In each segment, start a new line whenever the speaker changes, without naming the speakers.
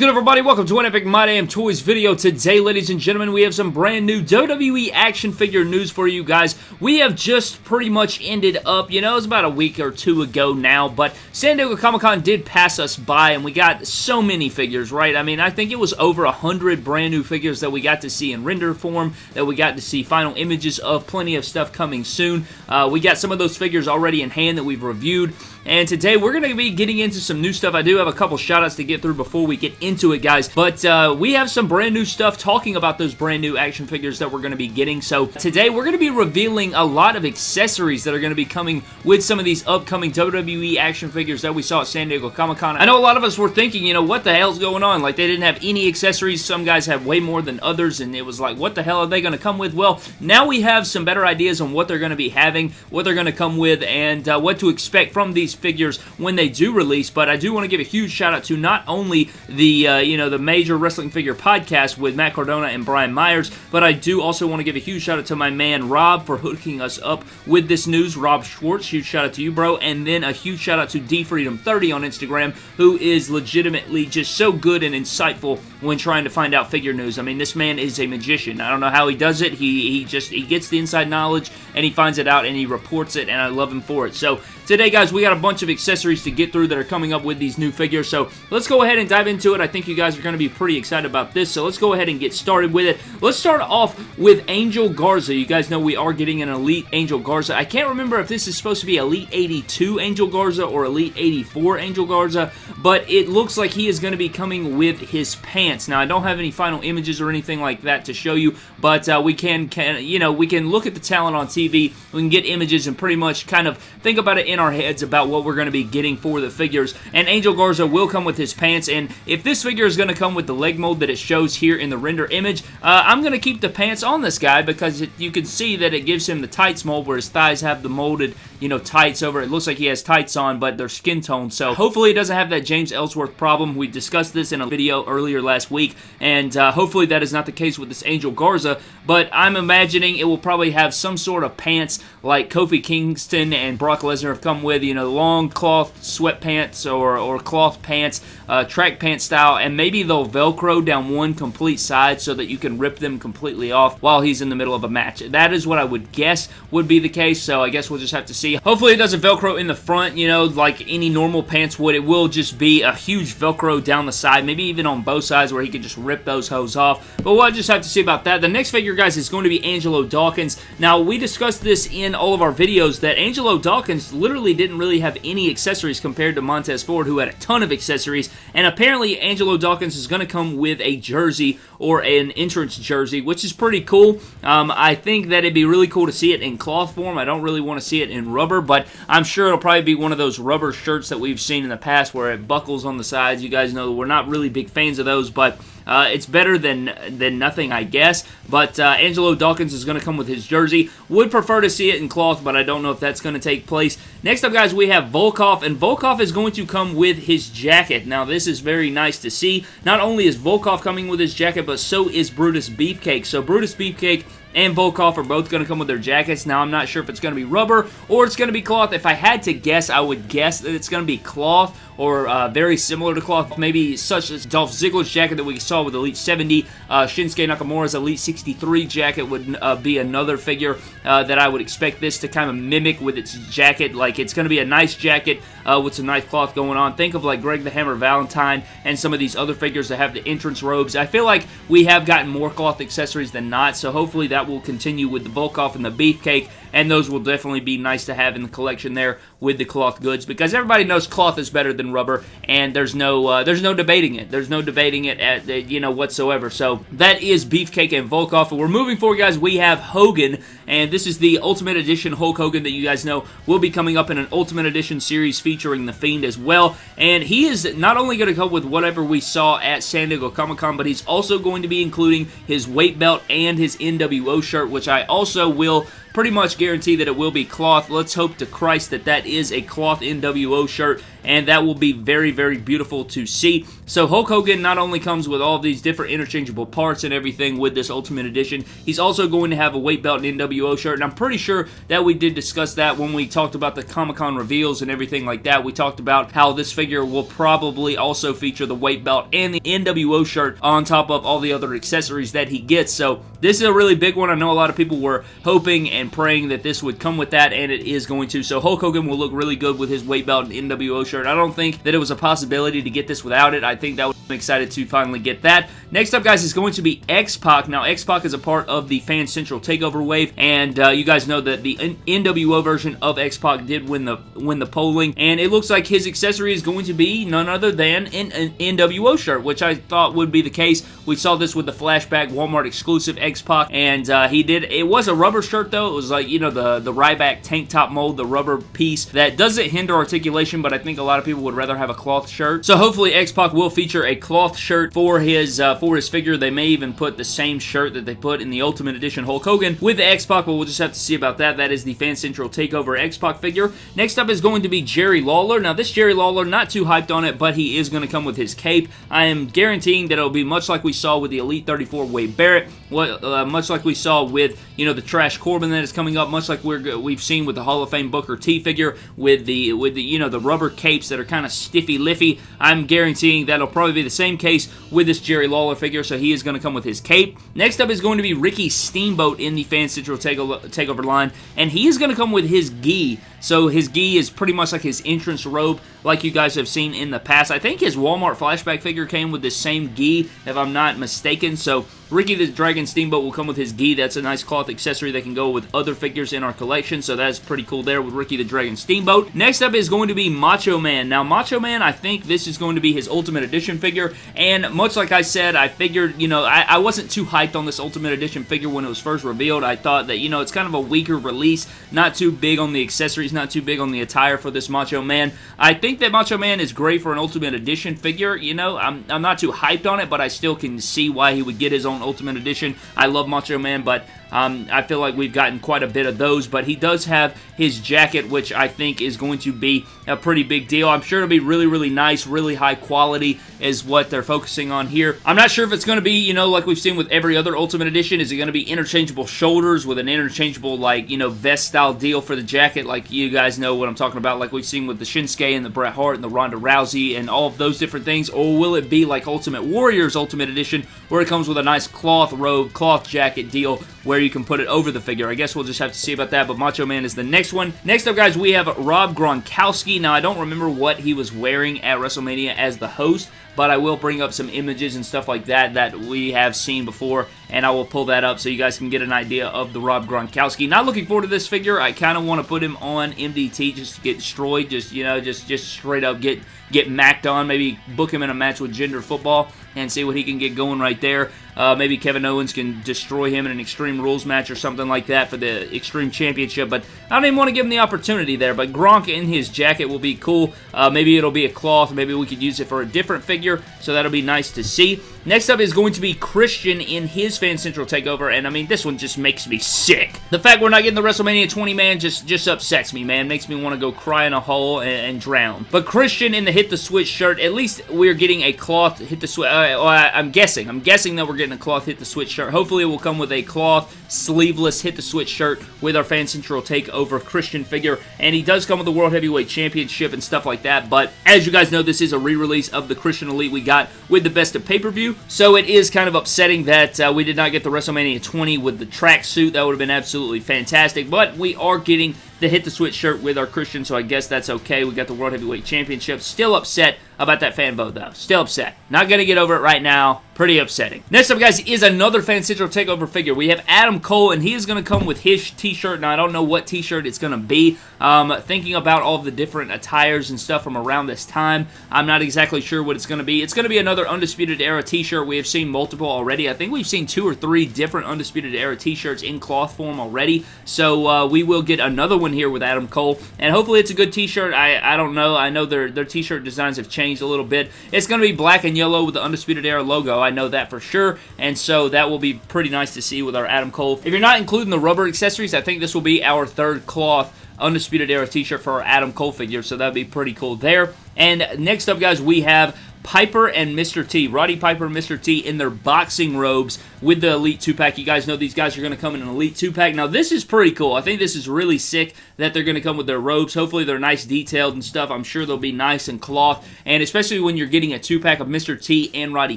good, everybody? Welcome to an Epic My Damn Toys video. Today, ladies and gentlemen, we have some brand new WWE action figure news for you guys. We have just pretty much ended up, you know, it was about a week or two ago now, but San Diego Comic-Con did pass us by, and we got so many figures, right? I mean, I think it was over a hundred brand new figures that we got to see in render form, that we got to see final images of, plenty of stuff coming soon. Uh, we got some of those figures already in hand that we've reviewed, and today we're going to be getting into some new stuff. I do have a couple shoutouts to get through before we get into it, guys. But uh, we have some brand new stuff talking about those brand new action figures that we're going to be getting. So today we're going to be revealing a lot of accessories that are going to be coming with some of these upcoming WWE action figures that we saw at San Diego Comic-Con. I know a lot of us were thinking, you know, what the hell's going on? Like, they didn't have any accessories. Some guys have way more than others, and it was like, what the hell are they going to come with? Well, now we have some better ideas on what they're going to be having, what they're going to come with, and uh, what to expect from these figures when they do release, but I do want to give a huge shout out to not only the, uh, you know, the major wrestling figure podcast with Matt Cardona and Brian Myers, but I do also want to give a huge shout out to my man Rob for hooking us up with this news. Rob Schwartz, huge shout out to you, bro. And then a huge shout out to D Freedom 30 on Instagram, who is legitimately just so good and insightful when trying to find out figure news. I mean, this man is a magician. I don't know how he does it. He, he just, he gets the inside knowledge and he finds it out and he reports it and I love him for it. So today, guys, we got a bunch of accessories to get through that are coming up with these new figures. So let's go ahead and dive into it. I think you guys are going to be pretty excited about this. So let's go ahead and get started with it. Let's start off with Angel Garza. You guys know we are getting an Elite Angel Garza. I can't remember if this is supposed to be Elite 82 Angel Garza or Elite 84 Angel Garza, but it looks like he is going to be coming with his pants. Now, I don't have any final images or anything like that to show you, but uh, we can, can, you know, we can look at the talent on TV. We can get images and pretty much kind of think about it in our heads about what we're going to be getting for the figures. And Angel Garza will come with his pants, and if this figure is going to come with the leg mold that it shows here in the render image, uh, I'm going to keep the pants on this guy because it, you can see that it gives him the tights mold where his thighs have the molded, you know, tights over. It looks like he has tights on, but they're skin tone. So hopefully it doesn't have that James Ellsworth problem. We discussed this in a video earlier last week, and uh, hopefully that is not the case with this Angel Garza, but I'm imagining it will probably have some sort of pants like Kofi Kingston and Brock Lesnar have come with, you know, long cloth sweatpants or, or cloth pants, uh, track pant style, and maybe they'll Velcro down one complete side so that you can rip them completely off while he's in the middle of a match. That is what I would guess would be the case, so I guess we'll just have to see. Hopefully it doesn't Velcro in the front, you know, like any normal pants would. It will just be a huge Velcro down the side, maybe even on both sides where he could just rip those hose off, but we'll just have to see about that. The next figure, guys, is going to be Angelo Dawkins. Now, we discussed this in all of our videos that Angelo Dawkins literally didn't really have any accessories compared to Montez Ford, who had a ton of accessories, and apparently Angelo Dawkins is going to come with a jersey or an entrance jersey, which is pretty cool. Um, I think that it'd be really cool to see it in cloth form. I don't really want to see it in rubber, but I'm sure it'll probably be one of those rubber shirts that we've seen in the past where it buckles on the sides. You guys know we're not really big fans of those, but uh, it's better than than nothing, I guess. But uh, Angelo Dawkins is going to come with his jersey. Would prefer to see it in cloth, but I don't know if that's going to take place. Next up, guys, we have Volkoff, and Volkoff is going to come with his jacket. Now, this is very nice to see. Not only is Volkoff coming with his jacket, but so is Brutus Beefcake. So Brutus Beefcake and Volkoff are both going to come with their jackets. Now, I'm not sure if it's going to be rubber or it's going to be cloth. If I had to guess, I would guess that it's going to be cloth or uh, very similar to cloth. Maybe such as Dolph Ziggler's jacket that we saw with Elite 70. Uh, Shinsuke Nakamura's Elite 63 jacket would uh, be another figure uh, that I would expect this to kind of mimic with its jacket. Like, it's going to be a nice jacket uh, with some nice cloth going on. Think of like Greg the Hammer Valentine and some of these other figures that have the entrance robes. I feel like we have gotten more cloth accessories than not, so hopefully that will continue with the Volkoff and the Beefcake and those will definitely be nice to have in the collection there with the cloth goods because everybody knows cloth is better than rubber and there's no uh, there's no debating it. There's no debating it at uh, you know whatsoever. So that is Beefcake and Volkoff. and we're moving forward guys. We have Hogan and this is the Ultimate Edition Hulk Hogan that you guys know will be coming up in an Ultimate Edition series featuring The Fiend as well. And he is not only going to come with whatever we saw at San Diego Comic-Con but he's also going to be including his weight belt and his NWO shirt which I also will pretty much guarantee that it will be cloth. Let's hope to Christ that that is a cloth NWO shirt and that will be very, very beautiful to see. So Hulk Hogan not only comes with all these different interchangeable parts and everything with this Ultimate Edition, he's also going to have a weight belt and NWO shirt, and I'm pretty sure that we did discuss that when we talked about the Comic-Con reveals and everything like that. We talked about how this figure will probably also feature the weight belt and the NWO shirt on top of all the other accessories that he gets. So this is a really big one. I know a lot of people were hoping and praying that this would come with that, and it is going to. So Hulk Hogan will look really good with his weight belt and NWO shirt. I don't think that it was a possibility to get this without it. I think that I'm excited to finally get that. Next up, guys, is going to be X-Pac. Now, X-Pac is a part of the Fan Central Takeover wave, and uh, you guys know that the NWO version of X-Pac did win the win the polling, and it looks like his accessory is going to be none other than an, an NWO shirt, which I thought would be the case. We saw this with the flashback Walmart exclusive X-Pac, and uh, he did. It was a rubber shirt though. It was like you know the the Ryback tank top mold, the rubber piece that doesn't hinder articulation, but I think a lot of people would rather have a cloth shirt. So hopefully X-Pac will feature a cloth shirt for his uh, for his figure. They may even put the same shirt that they put in the Ultimate Edition Hulk Hogan with the X-Pac, but we'll just have to see about that. That is the Fan Central Takeover X-Pac figure. Next up is going to be Jerry Lawler. Now this Jerry Lawler, not too hyped on it, but he is going to come with his cape. I am guaranteeing that it'll be much like we saw with the Elite 34 Wade Barrett, what, uh, much like we saw with, you know, the Trash Corbin that is coming up, much like we're, we've seen with the Hall of Fame Booker T figure with the, with the, you know, the rubber capes that are kind of stiffy liffy. I'm guaranteeing that'll probably be the same case with this Jerry Lawler figure, so he is going to come with his cape. Next up is going to be Ricky Steamboat in the Fan Central Takeover, takeover line, and he is going to come with his gi. So his gi is pretty much like his entrance robe, like you guys have seen in the past. I think his Walmart flashback figure came with the same gi, if I'm not mistaken. So Ricky the Dragon Steamboat will come with his gi. That's a nice cloth accessory that can go with other figures in our collection, so that's pretty cool there with Ricky the Dragon Steamboat. Next up is going to be Macho Man. Now, Macho Man, I think this is going to be his Ultimate Edition figure, and much like I said, I figured, you know, I, I wasn't too hyped on this Ultimate Edition figure when it was first revealed. I thought that, you know, it's kind of a weaker release, not too big on the accessories, not too big on the attire for this Macho Man. I think that Macho Man is great for an Ultimate Edition figure, you know, I'm, I'm not too hyped on it, but I still can see why he would get his own Ultimate Edition. I love Macho Man, but um, I feel like we've gotten quite a bit of those, but he does have his jacket, which I think is going to be a pretty big deal. I'm sure it'll be really, really nice, really high quality is what they're focusing on here. I'm not sure if it's going to be, you know, like we've seen with every other Ultimate Edition. Is it going to be interchangeable shoulders with an interchangeable, like, you know, vest-style deal for the jacket, like you guys know what I'm talking about, like we've seen with the Shinsuke and the Bret Hart and the Ronda Rousey and all of those different things, or will it be like Ultimate Warriors Ultimate Edition, where it comes with a nice cloth robe, cloth jacket deal, where you can put it over the figure. I guess we'll just have to see about that, but Macho Man is the next one. Next up, guys, we have Rob Gronkowski. Now, I don't remember what he was wearing at WrestleMania as the host, but I will bring up some images and stuff like that that we have seen before, and I will pull that up so you guys can get an idea of the Rob Gronkowski. Not looking forward to this figure. I kind of want to put him on MDT just to get destroyed, just, you know, just, just straight up get get macked on, maybe book him in a match with Gender Football and see what he can get going right there. Uh, maybe Kevin Owens can destroy him in an Extreme Rules match or something like that for the Extreme Championship, but I don't even want to give him the opportunity there, but Gronk in his jacket will be cool. Uh, maybe it'll be a cloth, maybe we could use it for a different figure, so that'll be nice to see. Next up is going to be Christian in his Fan Central Takeover, and I mean, this one just makes me sick. The fact we're not getting the WrestleMania 20 man just, just upsets me, man. Makes me want to go cry in a hole and, and, drown. But Christian in the Hit the Switch shirt, at least we're getting a cloth Hit the Switch. Uh, I'm guessing. I'm guessing that we're getting a cloth Hit the Switch shirt. Hopefully it will come with a cloth, sleeveless Hit the Switch shirt with our Fan Central Takeover Christian figure, and he does come with the World Heavyweight Championship and stuff like that, but as you guys know, this is a re-release of the Christian Elite we got with the Best of Pay-Per-View, so it is kind of upsetting that uh, we did not get the WrestleMania 20 with the tracksuit. That would have been absolutely fantastic, but we are getting the Hit the Switch shirt with our Christian, so I guess that's okay. We got the World Heavyweight Championship. Still upset about that fan vote, though. Still upset. Not going to get over it right now. Pretty upsetting. Next up, guys, is another Fan Central Takeover figure. We have Adam Cole, and he is going to come with his t-shirt. Now, I don't know what t-shirt it's going to be. Um, thinking about all the different attires and stuff from around this time, I'm not exactly sure what it's going to be. It's going to be another Undisputed Era t-shirt. We have seen multiple already. I think we've seen two or three different Undisputed Era t-shirts in cloth form already. So, uh, we will get another one here with Adam Cole, and hopefully it's a good t-shirt. I, I don't know. I know their, their t-shirt designs have changed a little bit. It's going to be black and yellow with the Undisputed Era logo. Know that for sure, and so that will be pretty nice to see with our Adam Cole. If you're not including the rubber accessories, I think this will be our third cloth Undisputed Era t-shirt for our Adam Cole figure, so that'd be pretty cool there. And next up, guys, we have Piper and Mr. T. Roddy Piper and Mr. T in their boxing robes with the Elite 2-pack. You guys know these guys are going to come in an Elite 2-pack. Now, this is pretty cool. I think this is really sick that they're going to come with their robes. Hopefully, they're nice detailed and stuff. I'm sure they'll be nice and cloth. And especially when you're getting a 2-pack of Mr. T and Roddy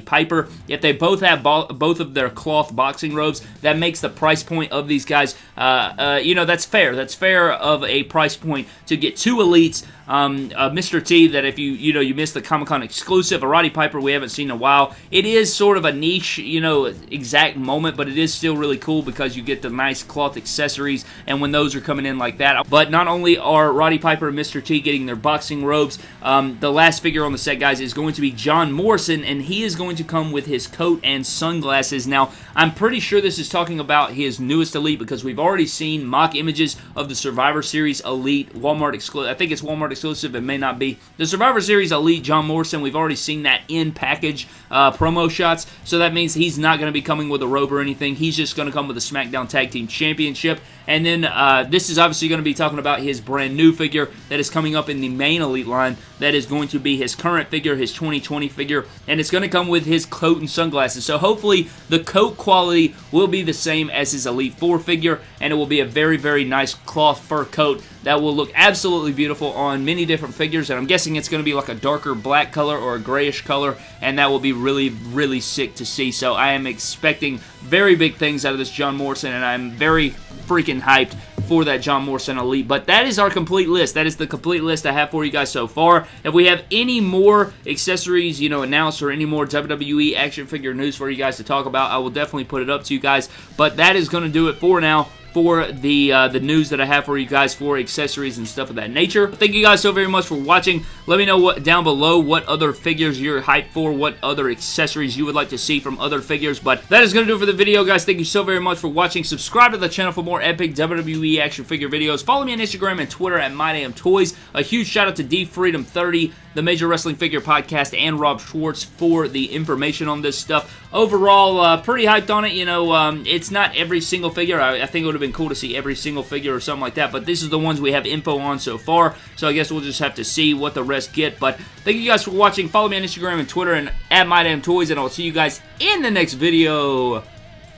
Piper, if they both have both of their cloth boxing robes, that makes the price point of these guys, uh, uh, you know, that's fair. That's fair of a price point to get two Elites um, uh, Mr. T that if you you know you missed the Comic Con exclusive, a Roddy Piper we haven't seen in a while. It is sort of a niche, you know, exact moment, but it is still really cool because you get the nice cloth accessories, and when those are coming in like that. But not only are Roddy Piper and Mr. T getting their boxing robes, um, the last figure on the set, guys, is going to be John Morrison, and he is going to come with his coat and sunglasses. Now, I'm pretty sure this is talking about his newest Elite because we've already seen mock images of the Survivor Series Elite Walmart exclusive. I think it's Walmart exclusive. It may not be. The Survivor Series Elite John Morrison, we've already seen that in package uh, promo shots, so that means he's not going to be coming with a robe or anything. He's just going to come with a SmackDown Tag Team Championship. And then uh, this is obviously going to be talking about his brand new figure that is coming up in the main Elite line. That is going to be his current figure, his 2020 figure, and it's going to come with his coat and sunglasses. So hopefully the coat quality will be the same as his Elite 4 figure, and it will be a very, very nice cloth fur coat that will look absolutely beautiful on many different figures, and I'm guessing it's going to be like a darker black color or a grayish color, and that will be really, really sick to see. So I am expecting very big things out of this John Morrison, and I'm very freaking hyped for that John Morrison Elite. But that is our complete list. That is the complete list I have for you guys so far. If we have any more accessories, you know, announced or any more WWE action figure news for you guys to talk about, I will definitely put it up to you guys. But that is going to do it for now for the uh, the news that I have for you guys for accessories and stuff of that nature. Thank you guys so very much for watching. Let me know what down below what other figures you're hyped for, what other accessories you would like to see from other figures. But that is going to do it for the video, guys. Thank you so very much for watching. Subscribe to the channel for more epic WWE action figure videos. Follow me on Instagram and Twitter at MyDamnToys. A huge shout out to D Freedom 30 the Major Wrestling Figure Podcast and Rob Schwartz for the information on this stuff. Overall, uh, pretty hyped on it. You know, um, it's not every single figure. I, I, think it would have been cool to see every single figure or something like that, but this is the ones we have info on so far, so I guess we'll just have to see what the rest get. But thank you guys for watching. Follow me on Instagram and Twitter and at MyDamnToys, and I'll see you guys in the next video.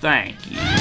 Thank you.